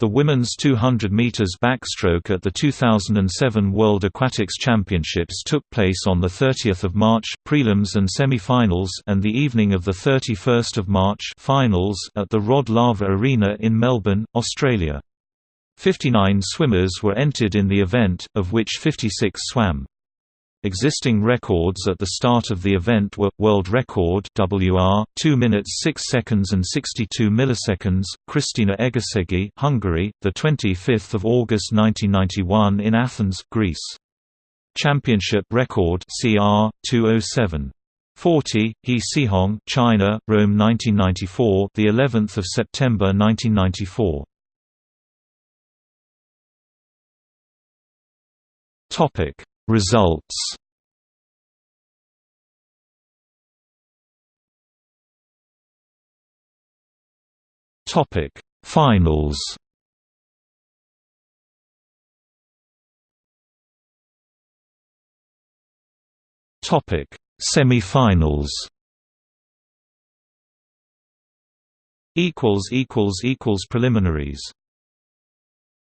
The women's 200 meters backstroke at the 2007 World Aquatics Championships took place on the 30th of March, prelims and semi-finals, and the evening of the 31st of March, finals at the Rod Laver Arena in Melbourne, Australia. 59 swimmers were entered in the event, of which 56 swam. Existing records at the start of the event were world record WR 2 minutes 6 seconds and 62 milliseconds. Krisztina Egerszegi, Hungary, the 25th of August 1991 in Athens, Greece. Championship record CR 207 40 He Cihong, China, Rome 1994, the 11th of September 1994. Topic Results. Topic Finals. Topic Semi-finals. Equals equals equals preliminaries